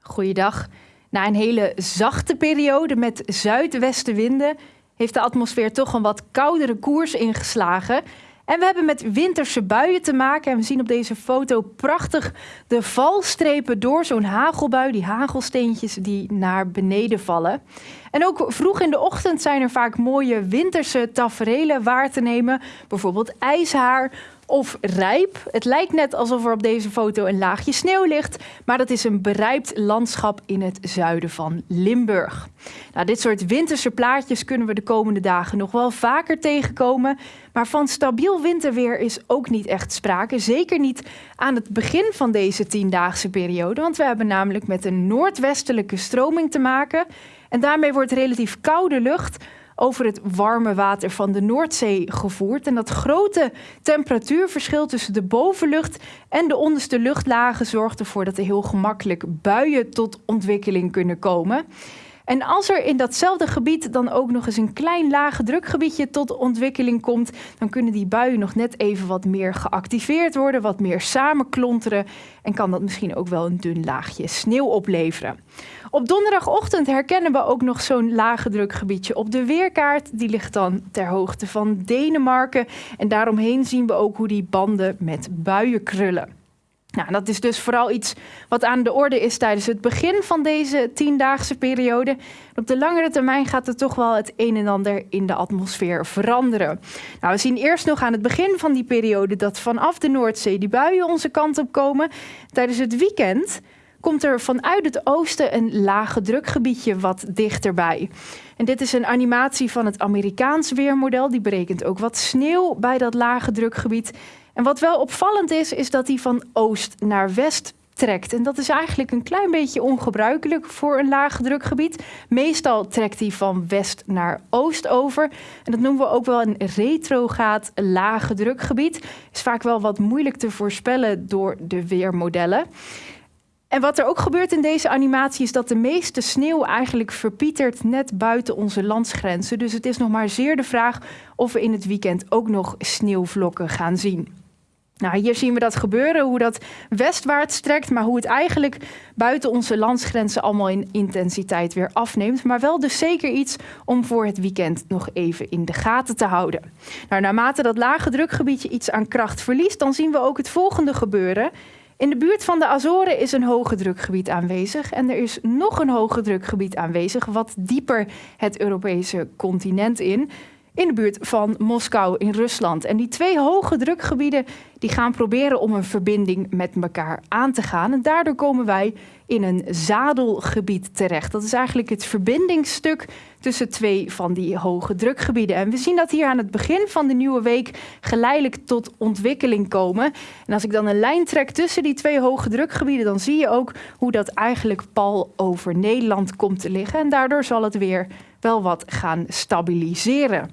Goeiedag. Na een hele zachte periode met zuidwestenwinden heeft de atmosfeer toch een wat koudere koers ingeslagen. En we hebben met winterse buien te maken. En we zien op deze foto prachtig de valstrepen door zo'n hagelbui, die hagelsteentjes die naar beneden vallen. En ook vroeg in de ochtend zijn er vaak mooie winterse taferelen waar te nemen. Bijvoorbeeld ijshaar of rijp. Het lijkt net alsof er op deze foto een laagje sneeuw ligt, maar dat is een berijpt landschap in het zuiden van Limburg. Nou, dit soort winterse plaatjes kunnen we de komende dagen nog wel vaker tegenkomen, maar van stabiel winterweer is ook niet echt sprake. Zeker niet aan het begin van deze tiendaagse periode, want we hebben namelijk met een noordwestelijke stroming te maken. En daarmee wordt relatief koude lucht over het warme water van de Noordzee gevoerd. En dat grote temperatuurverschil tussen de bovenlucht en de onderste luchtlagen zorgt ervoor dat er heel gemakkelijk buien tot ontwikkeling kunnen komen. En als er in datzelfde gebied dan ook nog eens een klein lage drukgebiedje tot ontwikkeling komt, dan kunnen die buien nog net even wat meer geactiveerd worden, wat meer samenklonteren en kan dat misschien ook wel een dun laagje sneeuw opleveren. Op donderdagochtend herkennen we ook nog zo'n lage drukgebiedje op de weerkaart. Die ligt dan ter hoogte van Denemarken. En daaromheen zien we ook hoe die banden met buien krullen. Nou, dat is dus vooral iets wat aan de orde is tijdens het begin van deze tiendaagse periode. Op de langere termijn gaat er toch wel het een en ander in de atmosfeer veranderen. Nou, we zien eerst nog aan het begin van die periode dat vanaf de Noordzee die buien onze kant op komen. Tijdens het weekend komt er vanuit het oosten een lage drukgebiedje wat dichterbij. En dit is een animatie van het Amerikaans weermodel. Die berekent ook wat sneeuw bij dat lage drukgebied. En wat wel opvallend is, is dat die van oost naar west trekt. En dat is eigenlijk een klein beetje ongebruikelijk voor een lage drukgebied. Meestal trekt hij van west naar oost over. En dat noemen we ook wel een retrogaat lage drukgebied. Is vaak wel wat moeilijk te voorspellen door de weermodellen. En wat er ook gebeurt in deze animatie is dat de meeste sneeuw eigenlijk verpietert net buiten onze landsgrenzen. Dus het is nog maar zeer de vraag of we in het weekend ook nog sneeuwvlokken gaan zien. Nou, hier zien we dat gebeuren, hoe dat westwaarts trekt, maar hoe het eigenlijk buiten onze landsgrenzen allemaal in intensiteit weer afneemt. Maar wel dus zeker iets om voor het weekend nog even in de gaten te houden. Nou, naarmate dat lage drukgebiedje iets aan kracht verliest, dan zien we ook het volgende gebeuren. In de buurt van de Azoren is een hoge drukgebied aanwezig en er is nog een hoge drukgebied aanwezig, wat dieper het Europese continent in, in de buurt van Moskou in Rusland. En die twee hoge drukgebieden die gaan proberen om een verbinding met elkaar aan te gaan. En daardoor komen wij in een zadelgebied terecht. Dat is eigenlijk het verbindingsstuk tussen twee van die hoge drukgebieden. En we zien dat hier aan het begin van de nieuwe week geleidelijk tot ontwikkeling komen. En als ik dan een lijn trek tussen die twee hoge drukgebieden, dan zie je ook hoe dat eigenlijk pal over Nederland komt te liggen. En daardoor zal het weer wel wat gaan stabiliseren.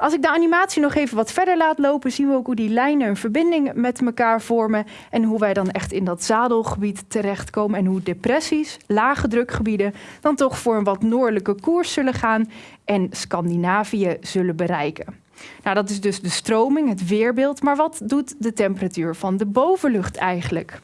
Als ik de animatie nog even wat verder laat lopen, zien we ook hoe die lijnen een verbinding met elkaar vormen en hoe wij dan echt in dat zadelgebied terechtkomen en hoe depressies, lage drukgebieden, dan toch voor een wat noordelijke koers zullen gaan en Scandinavië zullen bereiken. Nou, dat is dus de stroming, het weerbeeld, maar wat doet de temperatuur van de bovenlucht eigenlijk?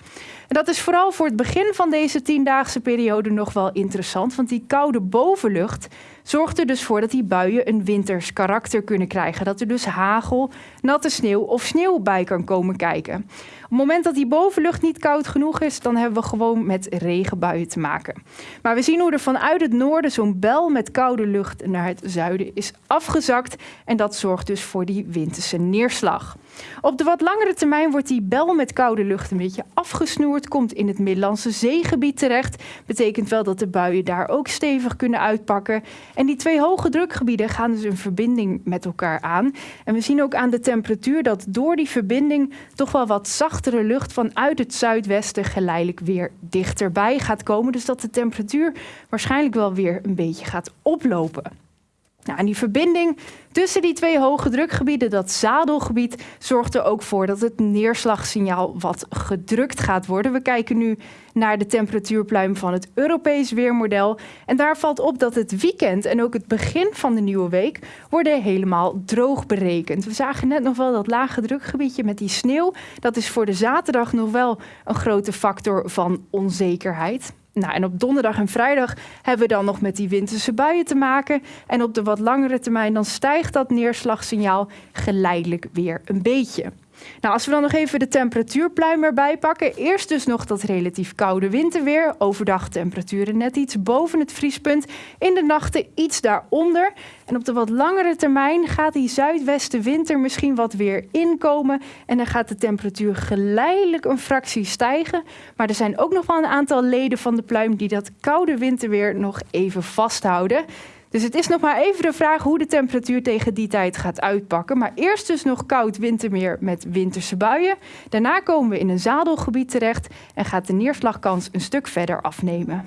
Dat is vooral voor het begin van deze tiendaagse periode nog wel interessant, want die koude bovenlucht zorgt er dus voor dat die buien een winters karakter kunnen krijgen. Dat er dus hagel, natte sneeuw of sneeuw bij kan komen kijken. Op het moment dat die bovenlucht niet koud genoeg is, dan hebben we gewoon met regenbuien te maken. Maar we zien hoe er vanuit het noorden zo'n bel met koude lucht naar het zuiden is afgezakt. En dat zorgt dus voor die winterse neerslag. Op de wat langere termijn wordt die bel met koude lucht een beetje afgesnoerd, komt in het Middellandse zeegebied terecht. Betekent wel dat de buien daar ook stevig kunnen uitpakken. En die twee hoge drukgebieden gaan dus een verbinding met elkaar aan. En we zien ook aan de temperatuur dat door die verbinding toch wel wat zachtere lucht vanuit het zuidwesten geleidelijk weer dichterbij gaat komen. Dus dat de temperatuur waarschijnlijk wel weer een beetje gaat oplopen. Nou, en die verbinding tussen die twee hoge drukgebieden, dat zadelgebied, zorgt er ook voor dat het neerslagsignaal wat gedrukt gaat worden. We kijken nu naar de temperatuurpluim van het Europees weermodel. En daar valt op dat het weekend en ook het begin van de nieuwe week worden helemaal droog berekend. We zagen net nog wel dat lage drukgebiedje met die sneeuw. Dat is voor de zaterdag nog wel een grote factor van onzekerheid. Nou, en op donderdag en vrijdag hebben we dan nog met die winterse buien te maken. En op de wat langere termijn dan stijgt dat neerslagsignaal geleidelijk weer een beetje. Nou, als we dan nog even de temperatuurpluim erbij pakken. Eerst dus nog dat relatief koude winterweer. Overdag temperaturen net iets boven het vriespunt. In de nachten iets daaronder. En op de wat langere termijn gaat die zuidwestenwinter misschien wat weer inkomen. En dan gaat de temperatuur geleidelijk een fractie stijgen. Maar er zijn ook nog wel een aantal leden van de pluim die dat koude winterweer nog even vasthouden. Dus het is nog maar even de vraag hoe de temperatuur tegen die tijd gaat uitpakken. Maar eerst dus nog koud wintermeer met winterse buien. Daarna komen we in een zadelgebied terecht en gaat de neerslagkans een stuk verder afnemen.